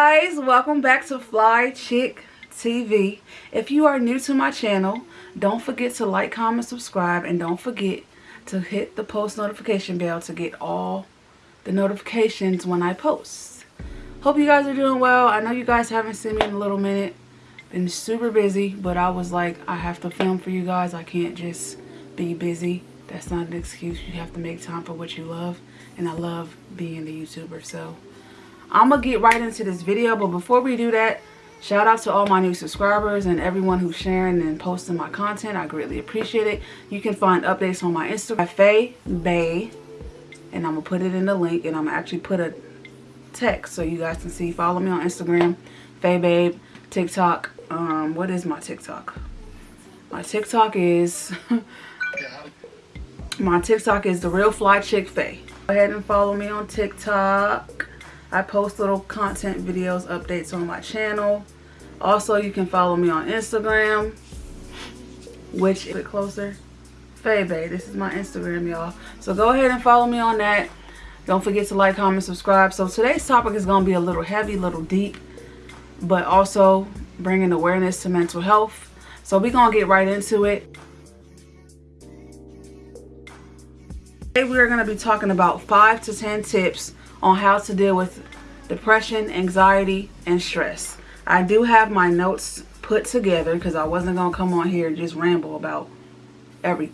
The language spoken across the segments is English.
guys welcome back to fly chick tv if you are new to my channel don't forget to like comment subscribe and don't forget to hit the post notification bell to get all the notifications when i post. Hope you guys are doing well. I know you guys haven't seen me in a little minute. Been super busy but i was like i have to film for you guys. I can't just be busy. That's not an excuse. You have to make time for what you love and i love being a youtuber so I'm going to get right into this video. But before we do that, shout out to all my new subscribers and everyone who's sharing and posting my content. I greatly appreciate it. You can find updates on my Instagram, Faye Bay. And I'm going to put it in the link. And I'm going to actually put a text so you guys can see. Follow me on Instagram, Faye Babe, TikTok. Um, what is my TikTok? My TikTok is... my TikTok is The Real Fly Chick Faye. Go ahead and follow me on TikTok. I post little content videos, updates on my channel. Also, you can follow me on Instagram, which is a bit closer. Bay. This is my Instagram, y'all. So go ahead and follow me on that. Don't forget to like, comment, subscribe. So today's topic is going to be a little heavy, a little deep, but also bringing awareness to mental health. So we're going to get right into it. Today we are going to be talking about 5 to 10 tips on how to deal with depression, anxiety, and stress. I do have my notes put together because I wasn't going to come on here and just ramble about every,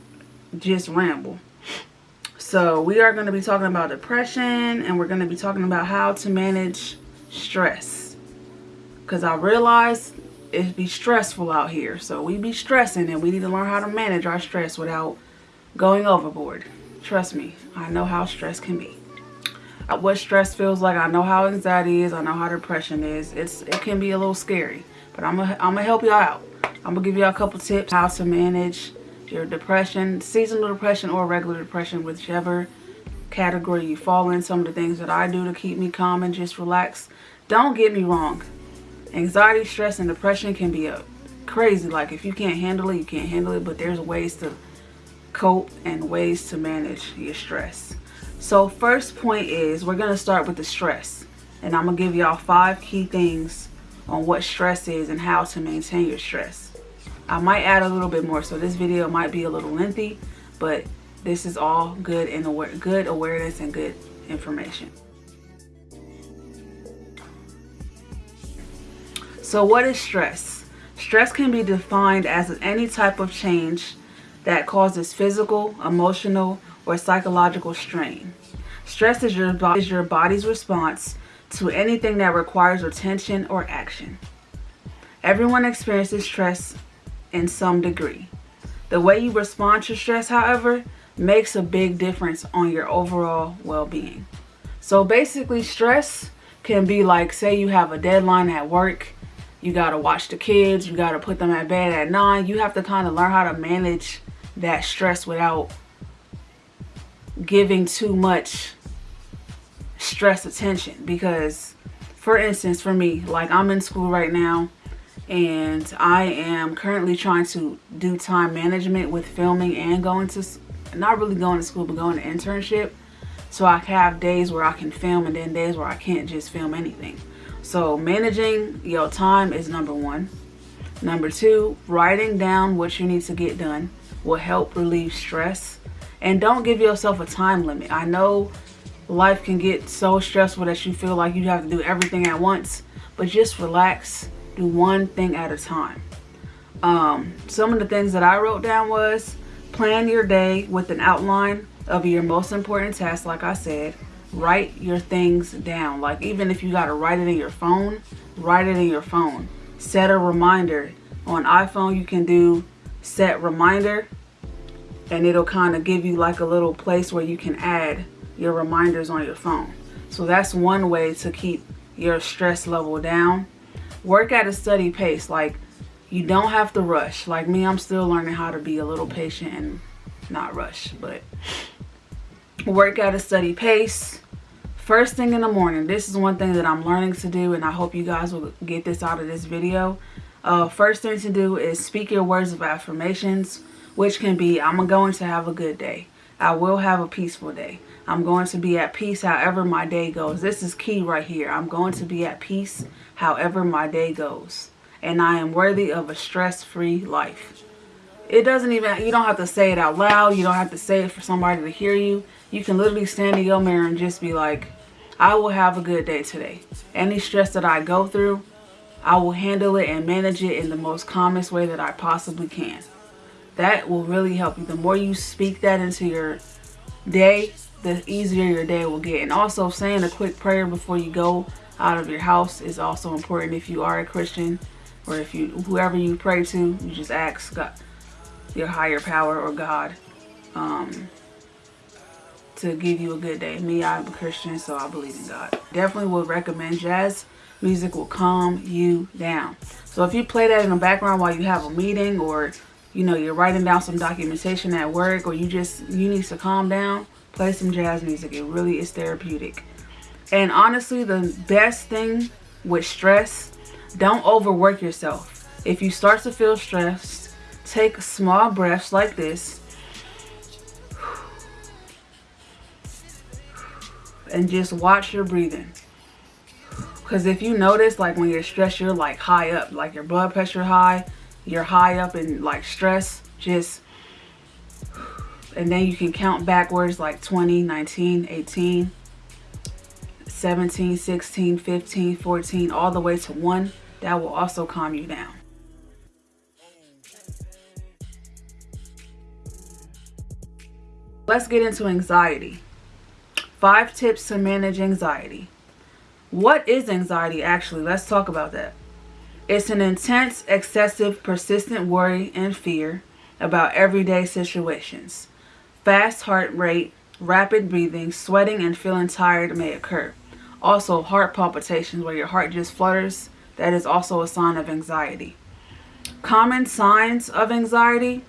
just ramble. So we are going to be talking about depression and we're going to be talking about how to manage stress. Because I realize it be stressful out here. So we be stressing and we need to learn how to manage our stress without going overboard. Trust me, I know how stress can be what stress feels like. I know how anxiety is. I know how depression is. It's It can be a little scary. But I'm going I'm to help y'all out. I'm going to give y'all a couple tips how to manage your depression, seasonal depression or regular depression, whichever category you fall in. Some of the things that I do to keep me calm and just relax. Don't get me wrong. Anxiety, stress, and depression can be a crazy. Like if you can't handle it, you can't handle it. But there's ways to cope and ways to manage your stress. So first point is we're going to start with the stress. And I'm going to give y'all five key things on what stress is and how to maintain your stress. I might add a little bit more. So this video might be a little lengthy. But this is all good and good awareness and good information. So what is stress? Stress can be defined as any type of change that causes physical, emotional, or psychological strain. Stress is your, is your body's response to anything that requires attention or action. Everyone experiences stress in some degree. The way you respond to stress, however, makes a big difference on your overall well-being. So basically, stress can be like, say you have a deadline at work, you got to watch the kids, you got to put them at bed at 9. You have to kind of learn how to manage that stress without giving too much stress attention because for instance for me like I'm in school right now and I am currently trying to do time management with filming and going to not really going to school but going to internship. So I have days where I can film and then days where I can't just film anything. So managing your time is number one. Number two writing down what you need to get done will help relieve stress and don't give yourself a time limit. I know life can get so stressful that you feel like you have to do everything at once. But just relax. Do one thing at a time. Um, some of the things that I wrote down was plan your day with an outline of your most important tasks like I said. Write your things down. Like even if you got to write it in your phone, write it in your phone. Set a reminder. On iPhone you can do set reminder and it'll kind of give you like a little place where you can add your reminders on your phone. So that's one way to keep your stress level down. Work at a steady pace. Like you don't have to rush. Like me, I'm still learning how to be a little patient and not rush. But work at a steady pace. First thing in the morning. This is one thing that I'm learning to do and I hope you guys will get this out of this video. Uh, first thing to do is speak your words of affirmations which can be I'm going to have a good day. I will have a peaceful day. I'm going to be at peace however my day goes. This is key right here. I'm going to be at peace however my day goes. And I am worthy of a stress-free life. It doesn't even, you don't have to say it out loud. You don't have to say it for somebody to hear you. You can literally stand in your mirror and just be like, I will have a good day today. Any stress that I go through, I will handle it and manage it in the most calmest way that I possibly can. That will really help you. The more you speak that into your day, the easier your day will get. And also saying a quick prayer before you go out of your house is also important if you are a Christian or if you whoever you pray to, you just ask God, your higher power or God um, to give you a good day. Me, I'm a Christian, so I believe in God. Definitely would recommend jazz music will calm you down. So if you play that in the background while you have a meeting or you know you're writing down some documentation at work or you just you need to calm down, play some jazz music. It really is therapeutic. And honestly, the best thing with stress, don't overwork yourself. If you start to feel stressed, take small breaths like this and just watch your breathing. Because if you notice, like when you're stressed, you're like high up, like your blood pressure high, you're high up in like stress, just, and then you can count backwards like 20, 19, 18, 17, 16, 15, 14, all the way to one. That will also calm you down. Let's get into anxiety. Five tips to manage anxiety. What is anxiety actually? Let's talk about that. It's an intense, excessive, persistent worry and fear about everyday situations. Fast heart rate, rapid breathing, sweating, and feeling tired may occur. Also, heart palpitations where your heart just flutters. That is also a sign of anxiety. Common signs of anxiety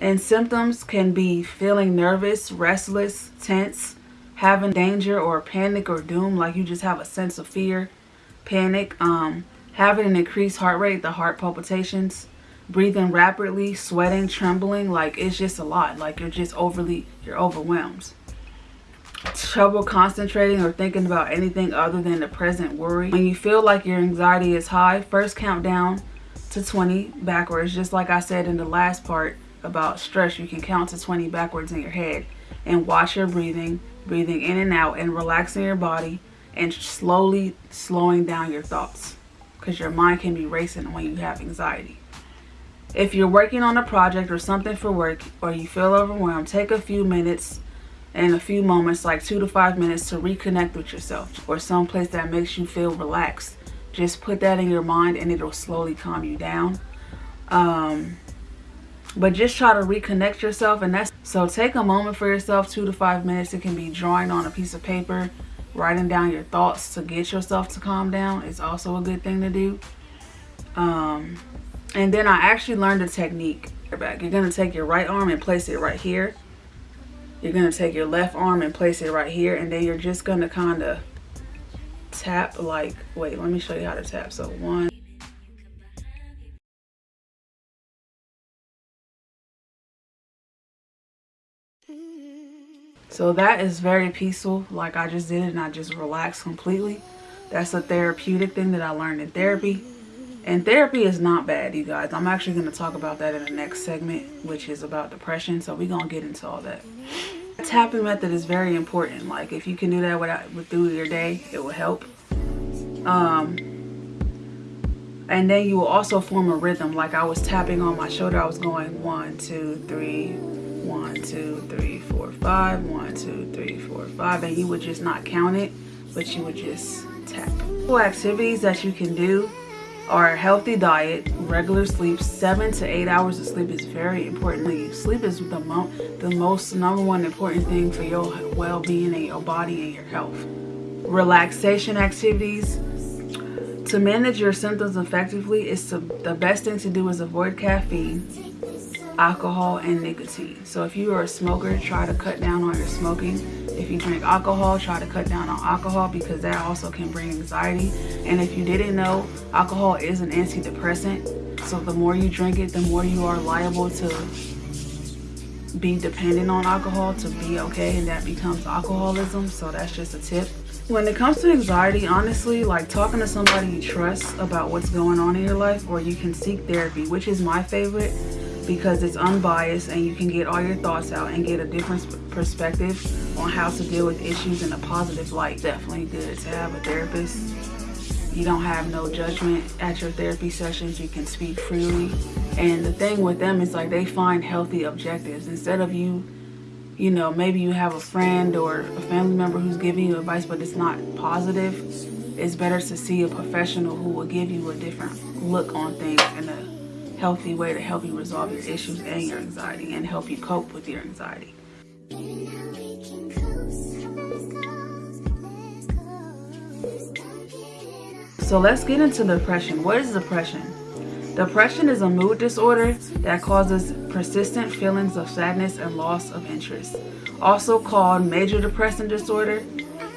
and symptoms can be feeling nervous, restless, tense, having danger or panic or doom, like you just have a sense of fear, panic, um, having an increased heart rate, the heart palpitations, breathing rapidly, sweating, trembling, like it's just a lot. Like you're just overly, you're overwhelmed. Trouble concentrating or thinking about anything other than the present worry. When you feel like your anxiety is high, first count down to 20 backwards. Just like I said in the last part about stress, you can count to 20 backwards in your head and watch your breathing breathing in and out and relaxing your body and slowly slowing down your thoughts because your mind can be racing when you have anxiety. If you're working on a project or something for work or you feel overwhelmed, take a few minutes and a few moments, like two to five minutes to reconnect with yourself or someplace that makes you feel relaxed. Just put that in your mind and it'll slowly calm you down. Um, but just try to reconnect yourself and that's so take a moment for yourself two to five minutes it can be drawing on a piece of paper writing down your thoughts to get yourself to calm down is also a good thing to do. Um, and then i actually learned a technique. Back. You're going to take your right arm and place it right here. You're going to take your left arm and place it right here and then you're just going to kind of tap like wait let me show you how to tap. So one So that is very peaceful. Like I just did it and I just relaxed completely. That's a therapeutic thing that I learned in therapy. And therapy is not bad, you guys. I'm actually going to talk about that in the next segment, which is about depression. So we're going to get into all that. The tapping method is very important. Like if you can do that without, with through your day, it will help. Um, and then you will also form a rhythm. Like I was tapping on my shoulder. I was going one, two, three, one, two, three, four, five, one, two, three, four, five, and you would just not count it, but you would just tap. Activities that you can do are a healthy diet, regular sleep, seven to eight hours of sleep is very important. Sleep is the, mo the most number one important thing for your well-being and your body and your health. Relaxation activities. To manage your symptoms effectively, it's the best thing to do is avoid caffeine alcohol and nicotine. So if you are a smoker try to cut down on your smoking. If you drink alcohol try to cut down on alcohol because that also can bring anxiety. And if you didn't know alcohol is an antidepressant. So the more you drink it the more you are liable to be dependent on alcohol to be okay and that becomes alcoholism. So that's just a tip. When it comes to anxiety honestly like talking to somebody you trust about what's going on in your life or you can seek therapy which is my favorite because it's unbiased and you can get all your thoughts out and get a different perspective on how to deal with issues in a positive light. Definitely good to have a therapist. You don't have no judgment at your therapy sessions. You can speak freely. And the thing with them is like they find healthy objectives. Instead of you you know maybe you have a friend or a family member who's giving you advice but it's not positive it's better to see a professional who will give you a different look on things in a healthy way to help you resolve your issues and your anxiety and help you cope with your anxiety So let's get into depression. What is depression? Depression is a mood disorder that causes persistent feelings of sadness and loss of interest, also called major depressive disorder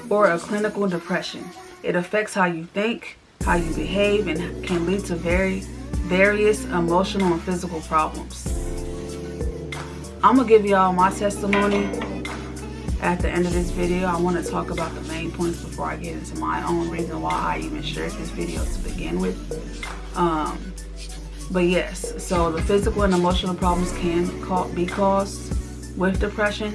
or a clinical depression. It affects how you think, how you behave, and can lead to very various emotional and physical problems. I'm gonna give y'all my testimony at the end of this video, I want to talk about the main points before I get into my own reason why I even shared this video to begin with. Um, but yes, so the physical and emotional problems can be caused with depression.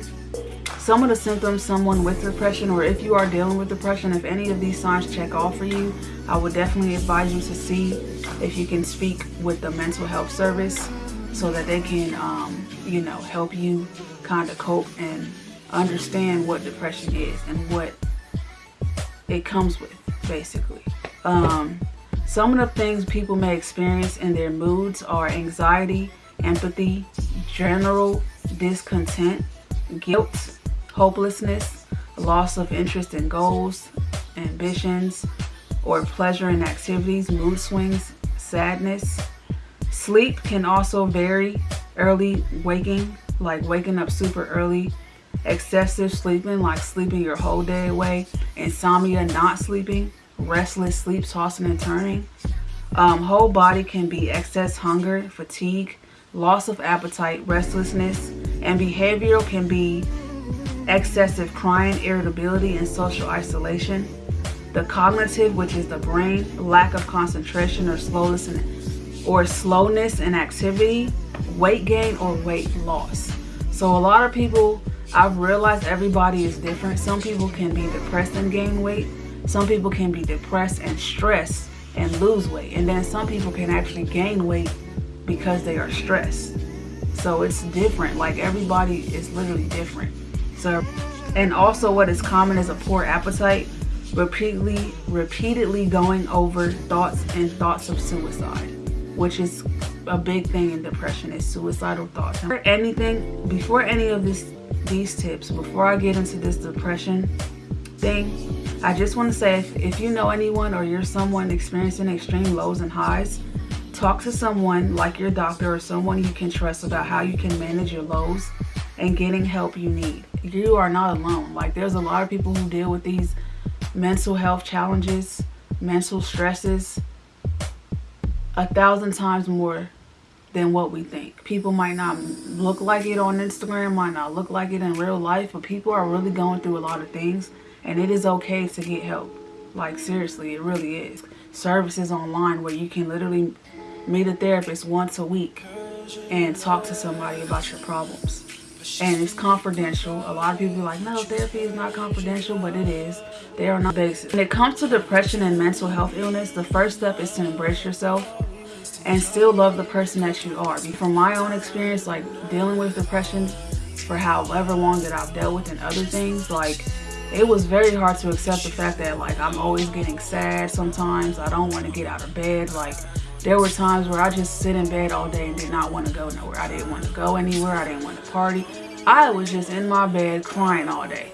Some of the symptoms someone with depression or if you are dealing with depression, if any of these signs check off for you, I would definitely advise you to see if you can speak with the mental health service so that they can, um, you know, help you kind of cope and understand what depression is and what it comes with, basically. Um, some of the things people may experience in their moods are anxiety, empathy, general discontent, guilt, hopelessness, loss of interest in goals, ambitions, or pleasure in activities, mood swings, sadness. Sleep can also vary. Early waking, like waking up super early excessive sleeping, like sleeping your whole day away, insomnia, not sleeping, restless sleep, tossing and turning. Um, whole body can be excess hunger, fatigue, loss of appetite, restlessness, and behavioral can be excessive crying, irritability, and social isolation. The cognitive, which is the brain, lack of concentration or slowness in, or slowness in activity, weight gain or weight loss. So a lot of people I've realized everybody is different. Some people can be depressed and gain weight. Some people can be depressed and stressed and lose weight. And then some people can actually gain weight because they are stressed. So it's different. Like everybody is literally different. So, and also what is common is a poor appetite, repeatedly, repeatedly going over thoughts and thoughts of suicide, which is a big thing in depression is suicidal thoughts. Before anything, before any of this these tips before I get into this depression thing. I just want to say if, if you know anyone or you're someone experiencing extreme lows and highs, talk to someone like your doctor or someone you can trust about how you can manage your lows and getting help you need. You are not alone. Like there's a lot of people who deal with these mental health challenges, mental stresses a thousand times more than what we think. People might not look like it on Instagram, might not look like it in real life, but people are really going through a lot of things and it is okay to get help. Like seriously, it really is. Services online where you can literally meet a therapist once a week and talk to somebody about your problems. And it's confidential. A lot of people are like, no, therapy is not confidential, but it is. They are not basic. When it comes to depression and mental health illness, the first step is to embrace yourself and still love the person that you are. From my own experience, like dealing with depression for however long that I've dealt with and other things, like it was very hard to accept the fact that like I'm always getting sad sometimes. I don't want to get out of bed. Like there were times where I just sit in bed all day and did not want to go nowhere. I didn't want to go anywhere. I didn't want to party. I was just in my bed crying all day.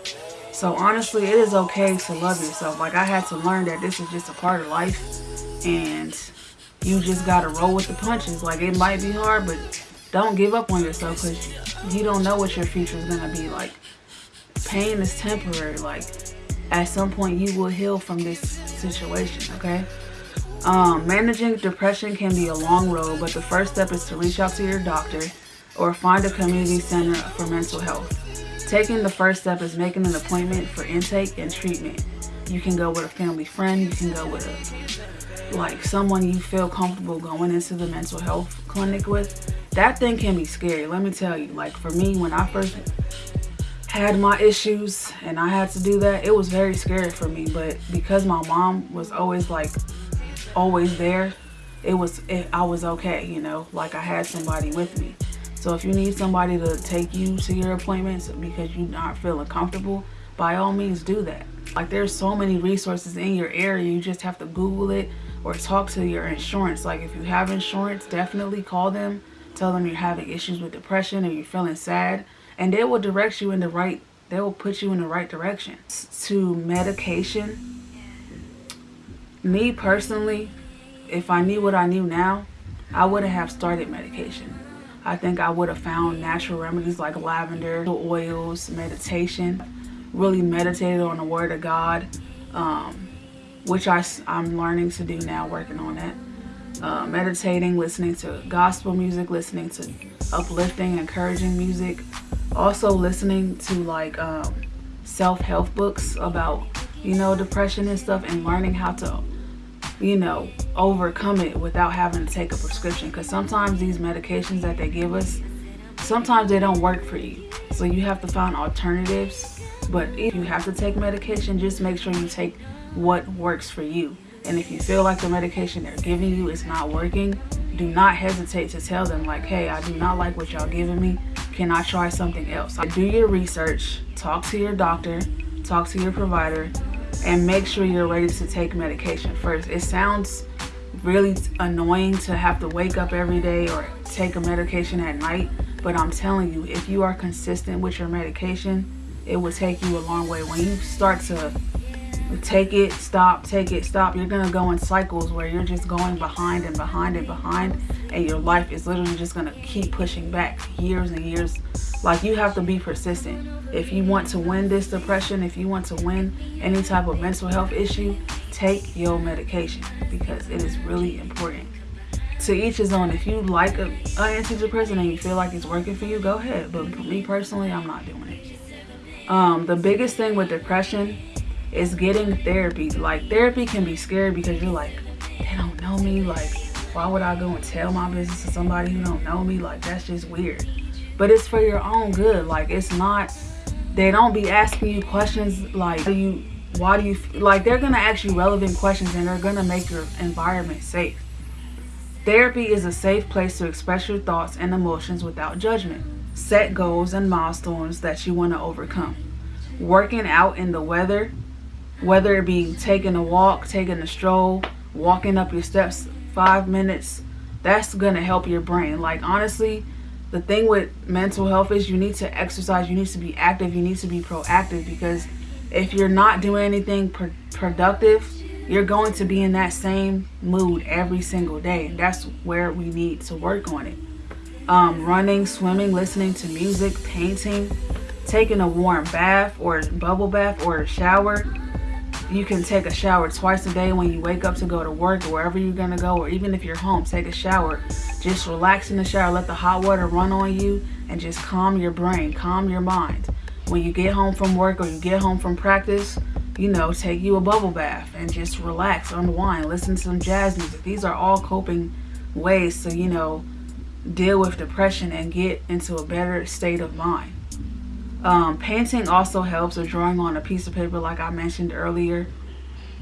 So honestly, it is okay to love yourself. Like I had to learn that this is just a part of life and you just gotta roll with the punches. Like it might be hard, but don't give up on yourself because you don't know what your future is gonna be like. Pain is temporary. Like at some point you will heal from this situation, okay? Um, managing depression can be a long road, but the first step is to reach out to your doctor. or find a community center for mental health. Taking the first step is making an appointment for intake and treatment. You can go with a family friend, you can go with a like someone you feel comfortable going into the mental health clinic with. That thing can be scary, let me tell you. Like for me, when I first had my issues and I had to do that, it was very scary for me. But because my mom was always like, always there, it was, it, I was okay, you know, like I had somebody with me. So if you need somebody to take you to your appointments because you're not feeling comfortable, by all means do that. Like there's so many resources in your area, you just have to Google it or talk to your insurance. Like if you have insurance, definitely call them, tell them you're having issues with depression or you're feeling sad and they will direct you in the right they will put you in the right direction to medication me personally if i knew what i knew now i wouldn't have started medication. I think i would have found natural remedies like lavender oils meditation really meditated on the word of god um, which I, i'm learning to do now working on that. Uh, meditating listening to gospel music listening to uplifting encouraging music. Also listening to like um, self-help books about you know depression and stuff and learning how to you know overcome it without having to take a prescription. Because sometimes these medications that they give us sometimes they don't work for you. So you have to find alternatives. But if you have to take medication just make sure you take what works for you. And if you feel like the medication they're giving you is not working do not hesitate to tell them like hey i do not like what y'all giving me. Can I try something else? Do your research, talk to your doctor, talk to your provider, and make sure you're ready to take medication first. It sounds really annoying to have to wake up every day or take a medication at night, but I'm telling you, if you are consistent with your medication, it will take you a long way. When you start to take it, stop, take it, stop, you're gonna go in cycles where you're just going behind and behind and behind and your life is literally just gonna keep pushing back years and years. Like you have to be persistent. If you want to win this depression, if you want to win any type of mental health issue, take your medication because it is really important. To each his own. If you like an antidepressant and you feel like it's working for you, go ahead. But me personally, I'm not doing it. Um, the biggest thing with depression is getting therapy. Like therapy can be scary because you're like, they don't know me. Like, why would I go and tell my business to somebody who don't know me? Like, that's just weird. But it's for your own good. Like, it's not, they don't be asking you questions like, do you, why do you, like, they're to ask you relevant questions and they're to make your environment safe. Therapy is a safe place to express your thoughts and emotions without judgment. Set goals and milestones that you want to overcome. Working out in the weather whether it be taking a walk, taking a stroll, walking up your steps five minutes, that's to help your brain. Like, honestly, the thing with mental health is you need to exercise, you need to be active, you need to be proactive because if you're not doing anything pr productive, you're going to be in that same mood every single day. That's where we need to work on it. Um, running, swimming, listening to music, painting, taking a warm bath or bubble bath or a shower you can take a shower twice a day when you wake up to go to work or wherever you're gonna go or even if you're home take a shower. Just relax in the shower let the hot water run on you and just calm your brain calm your mind. When you get home from work or you get home from practice you know take you a bubble bath and just relax unwind listen to some jazz music. These are all coping ways to you know deal with depression and get into a better state of mind um, painting also helps or drawing on a piece of paper like I mentioned earlier.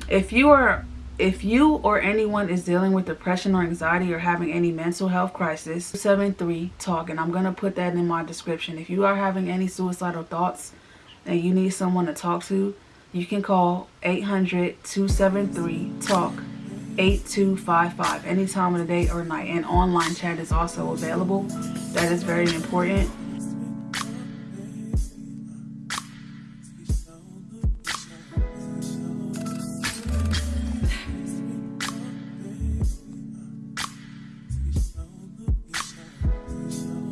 If you are if you or anyone is dealing with depression or anxiety or having any mental health crisis, 73 talk and I'm going to put that in my description. If you are having any suicidal thoughts and you need someone to talk to, you can call 800-273 talk 8255 any time of the day or night and online chat is also available. That is very important